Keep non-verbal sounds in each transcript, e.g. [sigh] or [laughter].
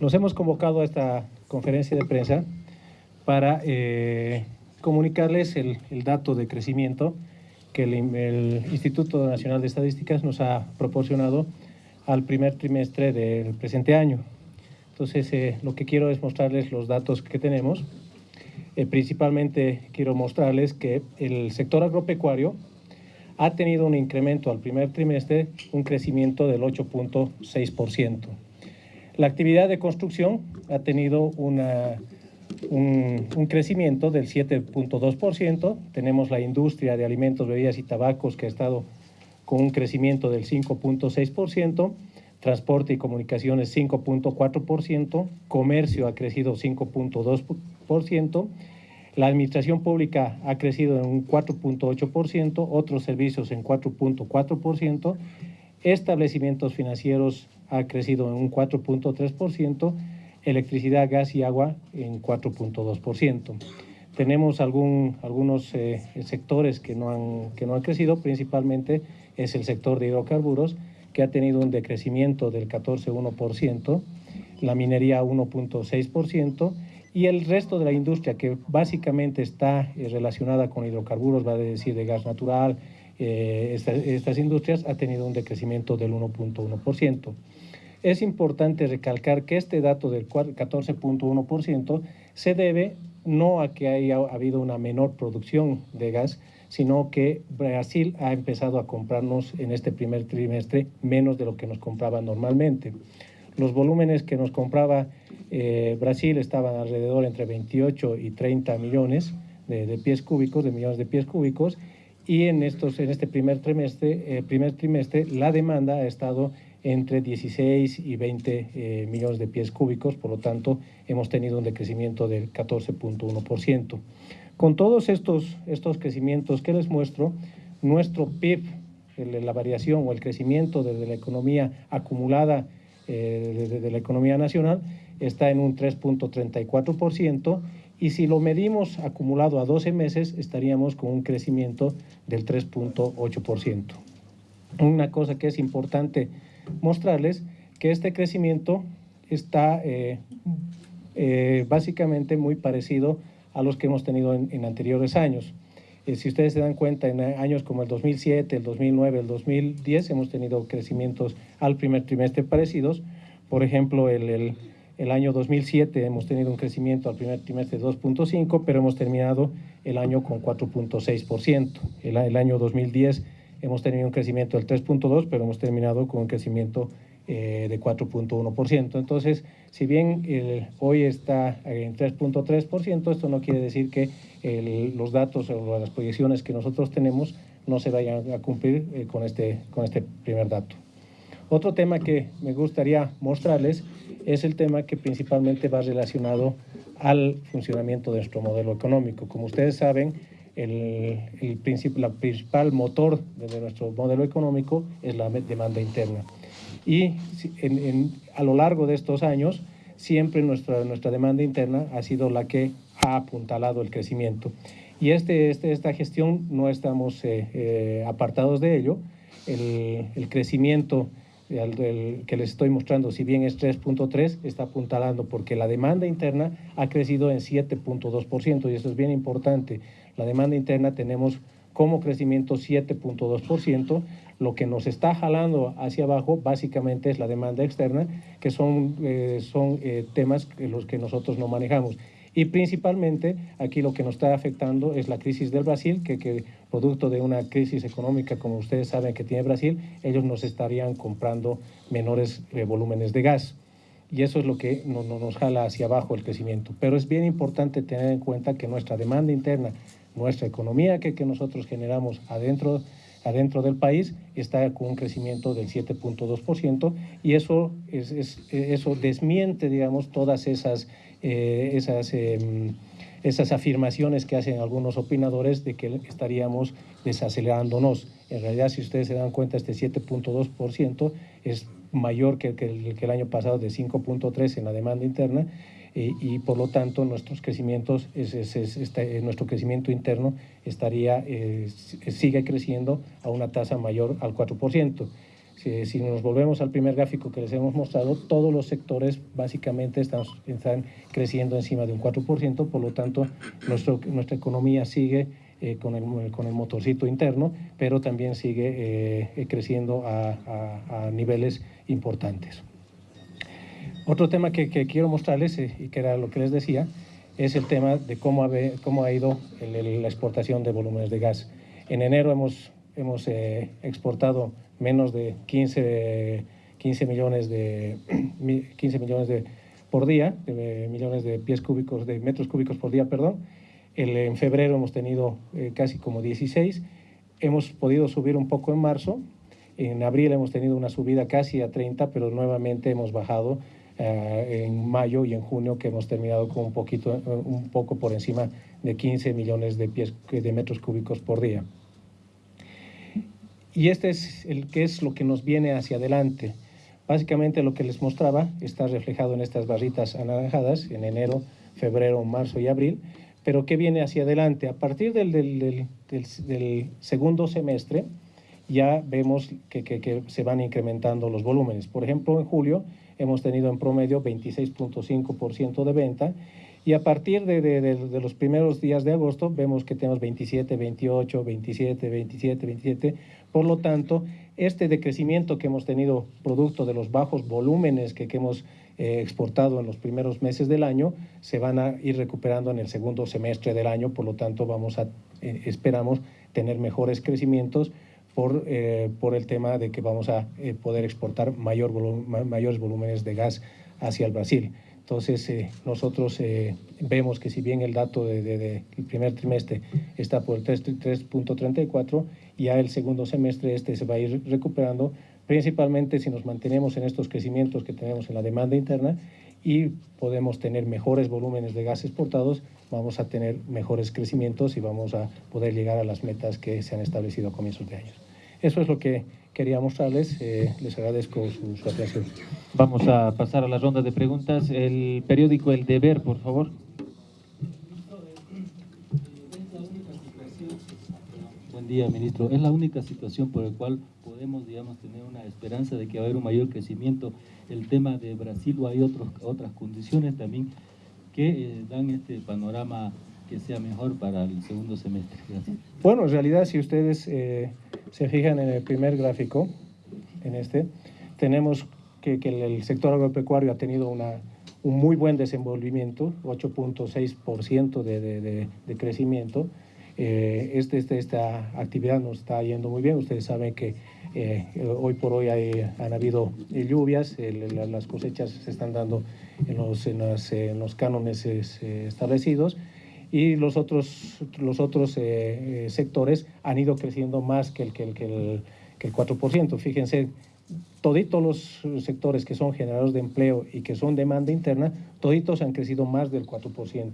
Nos hemos convocado a esta conferencia de prensa para eh, comunicarles el, dato de crecimiento que el, Instituto Nacional de Estadísticas nos ha proporcionado al primer trimestre del presente año. Entonces, eh, lo que quiero es mostrarles los datos que tenemos. Eh, principalmente quiero mostrarles que el sector agropecuario ha tenido un incremento al primer trimestre, un crecimiento del 8.6%. La actividad de construcción ha tenido una, un, crecimiento del 7.2%. Tenemos la industria de alimentos, bebidas y tabacos que ha estado con un crecimiento del 5.6%, transporte y comunicaciones 5.4%, comercio ha crecido 5.2%, la administración pública ha crecido en un 4.8%, otros servicios en 4.4%, establecimientos financieros ha crecido en un 4.3%, electricidad, gas y agua en 4.2%. Tenemos algún, algunos eh, sectores que no, han, que no han crecido, principalmente es el sector de hidrocarburos, que ha tenido un decrecimiento del 14.1%, la minería 1.6%, y el resto de la industria que básicamente está eh, relacionada con hidrocarburos, va a decir de gas natural, eh, estas industrias ha tenido un decrecimiento del 1.1%. Es importante recalcar que este dato del 14.1% se debe no a que haya habido una menor producción de gas, sino que Brasil ha empezado a comprarnos en este primer trimestre menos de lo que nos compraba normalmente. Los volúmenes que nos compraba eh, Brasil estaban alrededor entre 28 y 30 millones de, pies cúbicos, de millones de pies cúbicos, y en, estos, en este primer trimestre, eh, primer trimestre la demanda ha estado entre 16 y 20 eh, millones de pies cúbicos, por lo tanto hemos tenido un decrecimiento del 14.1%. Con todos estos, estos crecimientos que les muestro, nuestro PIB, la variación o el crecimiento de, la economía acumulada eh, de, la economía nacional está en un 3.34% y si lo medimos acumulado a 12 meses estaríamos con un crecimiento del 3.8%. Una cosa que es importante mostrarles que este crecimiento está eh, eh, básicamente muy parecido a los que hemos tenido en, anteriores años. Eh, si ustedes se dan cuenta, en años como el 2007, el 2009, el 2010, hemos tenido crecimientos al primer trimestre parecidos. Por ejemplo, el, el, año 2007 hemos tenido un crecimiento al primer trimestre de 2.5, pero hemos terminado el año con 4.6%. El, el año 2010 hemos tenido un crecimiento del 3.2, pero hemos terminado con un crecimiento eh, de 4.1%. Entonces, si bien hoy está en 3.3%, esto no quiere decir que los datos o las proyecciones que nosotros tenemos no se vayan a cumplir eh, con, este, con este primer dato. Otro tema que me gustaría mostrarles es el tema que principalmente va relacionado al funcionamiento de nuestro modelo económico. Como ustedes saben, el, el principal motor de nuestro modelo económico es la demanda interna. Y a lo largo de estos años, siempre nuestra, nuestra demanda interna ha sido la que ha apuntalado el crecimiento. Y este, este esta gestión no estamos eh, eh, apartados de ello. El, el crecimiento que les estoy mostrando, si bien es 3.3, está apuntalando porque la demanda interna ha crecido en 7.2% y eso es bien importante. La demanda interna tenemos como crecimiento 7.2%, lo que nos está jalando hacia abajo básicamente es la demanda externa, que son, eh, son eh, temas los que nosotros no manejamos. Y principalmente aquí lo que nos está afectando es la crisis del Brasil, que, que producto de una crisis económica, como ustedes saben que tiene Brasil, ellos nos estarían comprando menores eh, volúmenes de gas. Y eso es lo que no, nos jala hacia abajo el crecimiento. Pero es bien importante tener en cuenta que nuestra demanda interna, nuestra economía que, que nosotros generamos adentro adentro del país está con un crecimiento del 7.2% y eso, es, eso desmiente, digamos, todas esas, eh, esas, em, esas afirmaciones que hacen algunos opinadores de que estaríamos desacelerándonos. En realidad, si ustedes se dan cuenta, este 7.2% es mayor que, que, el, año pasado de 5.3 en la demanda interna eh, y por lo tanto nuestros crecimientos, es, este, nuestro crecimiento interno estaría, eh, sigue creciendo a una tasa mayor al 4%. Si, nos volvemos al primer gráfico que les hemos mostrado, todos los sectores básicamente están, están creciendo encima de un 4%, por lo tanto nuestro, nuestra economía sigue eh, con, el, con el motorcito interno, pero también sigue eh, creciendo a, niveles importantes. Otro tema que, que quiero mostrarles, eh, y que era lo que les decía, es el tema de cómo ha, cómo ha ido la exportación de volúmenes de gas. En enero hemos, hemos exportado menos de 15, 15 millones de [clears throat] 15 millones de por día, de millones de pies cúbicos, de metros cúbicos por día, perdón, en febrero hemos tenido eh, casi como 16, hemos podido subir un poco en marzo, en abril hemos tenido una subida casi a 30, pero nuevamente hemos bajado eh, en mayo y en junio que hemos terminado con un, poquito, un poco por encima de 15 millones de, pies, de metros cúbicos por día. Y este es el que es lo que nos viene hacia adelante. Básicamente lo que les mostraba está reflejado en estas barritas anaranjadas en enero, febrero, marzo y abril, pero ¿qué viene hacia adelante? A partir del, del, del, segundo semestre ya vemos que, que, que, se van incrementando los volúmenes. Por ejemplo, en julio hemos tenido en promedio 26.5% de venta y a partir de, de, de, los primeros días de agosto vemos que tenemos 27, 28, 27, 27, 27. Por lo tanto, este decrecimiento que hemos tenido producto de los bajos volúmenes que, que hemos eh, exportado en los primeros meses del año se van a ir recuperando en el segundo semestre del año, por lo tanto vamos a, eh, esperamos tener mejores crecimientos por, eh, por el tema de que vamos a poder exportar mayor mayores volúmenes de gas hacia el Brasil. Entonces, nosotros vemos que si bien el dato del de, primer trimestre está por 3.34, ya el segundo semestre este se va a ir recuperando principalmente si nos mantenemos en estos crecimientos que tenemos en la demanda interna y podemos tener mejores volúmenes de gas exportados, vamos a tener mejores crecimientos y vamos a poder llegar a las metas que se han establecido a comienzos de año. Eso es lo que quería mostrarles. Eh, les agradezco su, su atención. Vamos a pasar a la ronda de preguntas. El periódico El Deber, por favor. Buen día, ministro. Es la única situación por la cual podemos, digamos, tener una esperanza de que va a haber un mayor crecimiento. El tema de Brasil o hay otros, otras condiciones también que eh, dan este panorama que sea mejor para el segundo semestre. Bueno, en realidad, si ustedes eh, se fijan en el primer gráfico, en este, tenemos que, que el sector agropecuario ha tenido una, un muy buen desenvolvimiento, 8.6% de, de, de, crecimiento. Eh, este, este, esta actividad nos está yendo muy bien. Ustedes saben que eh, hoy por hoy han habido lluvias, las cosechas se están dando en los, en los cánones establecidos y los otros, los otros eh, eh, sectores han ido creciendo más que el, que el, que el, que el 4%. Fíjense, toditos los sectores que son generadores de empleo y que son demanda interna, toditos han crecido más del 4%.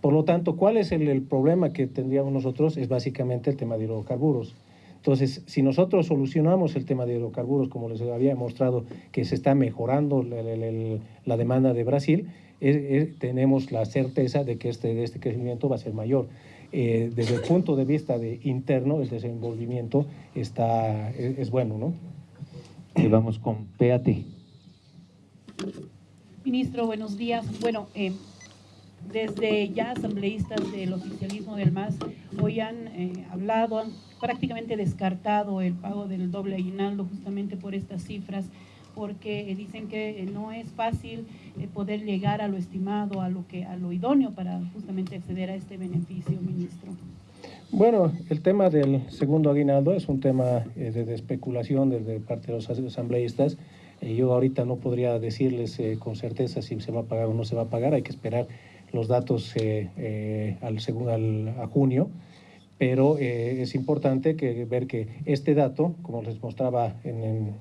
Por lo tanto, ¿cuál es el, el problema que tendríamos nosotros? Es básicamente el tema de hidrocarburos. Entonces, si nosotros solucionamos el tema de hidrocarburos, como les había mostrado que se está mejorando la demanda de Brasil, tenemos la certeza de que este, este crecimiento va a ser mayor. Eh, desde el punto de vista de interno, el desenvolvimiento está, es, bueno, ¿no? Y vamos con PAT. Ministro, buenos días. Bueno, eh, desde ya asambleístas del oficialismo del MAS hoy han eh, hablado, han prácticamente descartado el pago del doble aguinaldo justamente por estas cifras, porque dicen que no es fácil eh, poder llegar a lo estimado, a lo, que, a lo idóneo para justamente acceder a este beneficio, ministro. Bueno, el tema del segundo aguinaldo es un tema eh, de, especulación desde parte de los asambleístas. yo ahorita no podría decirles con certeza si se va a pagar o no se va a pagar, hay que esperar los datos eh, eh, al, al, a junio, pero eh, es importante que, ver que este dato, como les mostraba en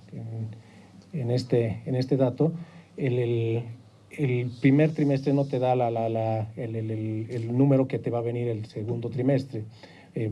este, en este dato, el, el, primer trimestre no te da la, la, la, el, el, número que te va a venir el segundo trimestre.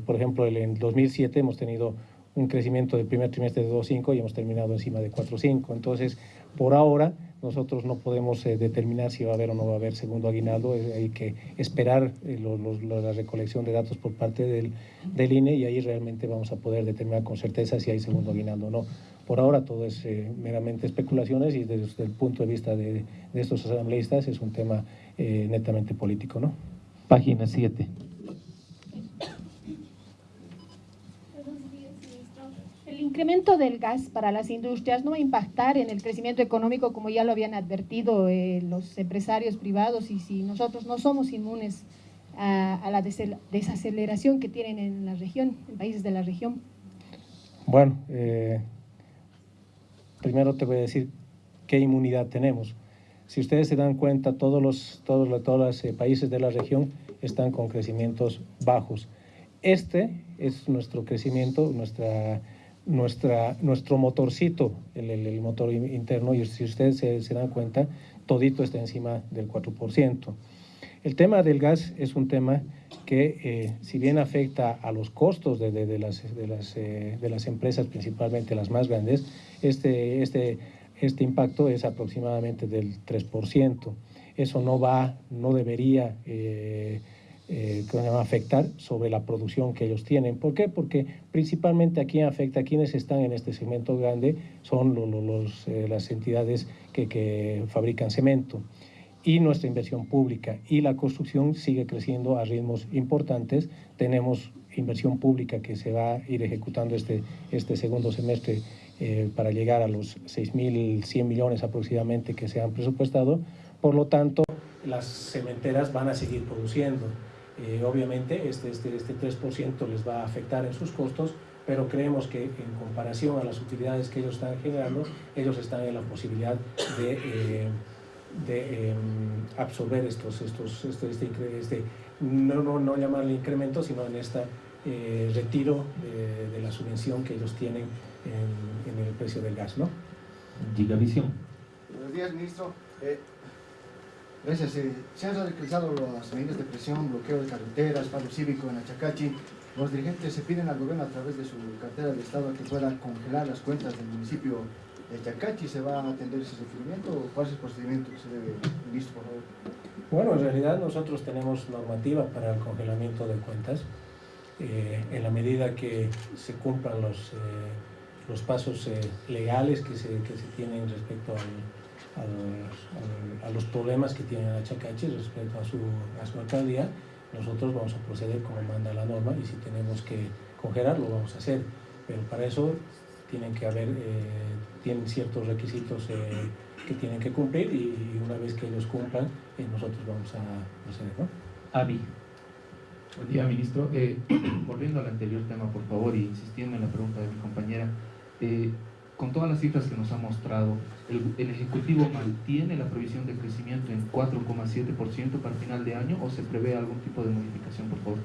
por ejemplo, en 2007 hemos tenido un crecimiento del primer trimestre de 2.5 y hemos terminado encima de 4.5. Entonces, por ahora, nosotros no podemos eh, determinar si va a haber o no va a haber segundo aguinaldo. Eh, hay que esperar eh, la recolección de datos por parte del, del, INE y ahí realmente vamos a poder determinar con certeza si hay segundo aguinaldo o no. Por ahora todo es eh, meramente especulaciones y desde el punto de vista de, de estos asambleístas es un tema eh, netamente político. ¿no? Página 7. El incremento del gas para las industrias no va a impactar en el crecimiento económico como ya lo habían advertido eh, los empresarios privados y si nosotros no somos inmunes a, a la desaceleración que tienen en la región, en países de la región. Bueno, eh, primero te voy a decir qué inmunidad tenemos. Si ustedes se dan cuenta, todos los, todos, los, eh, países de la región están con crecimientos bajos. Este es nuestro crecimiento, nuestra, nuestra, nuestro motorcito, el motor interno, y si ustedes se, se, dan cuenta, todito está encima del 4%. El tema del gas es un tema que, eh, si bien afecta a los costos de, de, las, de, las, eh, de las empresas, principalmente las más grandes, este, este, este impacto es aproximadamente del 3%. Eso no va, no debería eh, eh, afectar sobre la producción que ellos tienen. ¿Por qué? Porque principalmente a quien afecta, a quienes están en este segmento grande, son los, los, eh, las entidades que, que fabrican cemento y nuestra inversión pública. Y la construcción sigue creciendo a ritmos importantes. Tenemos inversión pública que se va a ir ejecutando este, este segundo semestre eh, para llegar a los 6.100 millones aproximadamente que se han presupuestado. Por lo tanto, las cementeras van a seguir produciendo. Eh, obviamente, este, este, este 3% les va a afectar en sus costos, pero creemos que en comparación a las utilidades que ellos están generando, ellos están en la posibilidad de... Eh, de eh, absorber estos, estos, este, este, este no, no, no, llamarle incremento, sino en este eh, retiro de, de, la subvención que ellos tienen en, en, el precio del gas. ¿no? Gigavisión. Buenos días, ministro. Eh, gracias. Eh, se han radicalizado las medidas de presión, bloqueo de carreteras, paro cívico en Achacachi. Los dirigentes se piden al gobierno a través de su cartera de Estado que pueda congelar las cuentas del municipio de Chacachi se va a atender ese requerimiento o cuál es el procedimiento que se debe, ministro, por favor? Bueno, en realidad nosotros tenemos normativa para el congelamiento de cuentas. Eh, en la medida que se cumplan los, eh, los pasos eh, legales que se, que se tienen respecto al, a los problemas que tiene Achacachi respecto a su, a su alcaldía, nosotros vamos a proceder como manda la norma y si tenemos que congelar lo vamos a hacer. Pero para eso tienen que haber, tienen ciertos requisitos eh, que tienen que cumplir y, una vez que ellos cumplan, eh, nosotros vamos a proceder, ¿no? Avi. Buen día, ministro. Eh, [clears throat] volviendo al anterior tema, por favor, y insistiendo en la pregunta de mi compañera, con todas las cifras que nos ha mostrado, el, el Ejecutivo mantiene la previsión de crecimiento en 4,7% para final de año o se prevé algún tipo de modificación, por favor?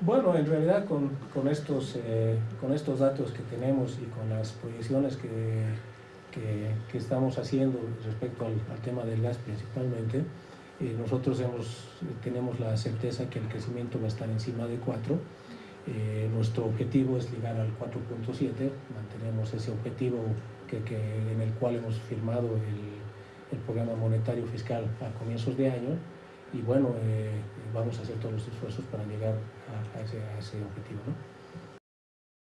Bueno, en realidad con, con estos, eh, con estos datos que tenemos y con las proyecciones que, que, estamos haciendo respecto al, tema del gas principalmente, eh, nosotros hemos, tenemos la certeza que el crecimiento va a estar encima de 4. Eh, nuestro objetivo es llegar al 4.7, mantenemos ese objetivo que, en el cual hemos firmado el, programa monetario fiscal a comienzos de año y bueno, eh, vamos a hacer todos los esfuerzos para llegar a, a, ese, a ese, objetivo. ¿no?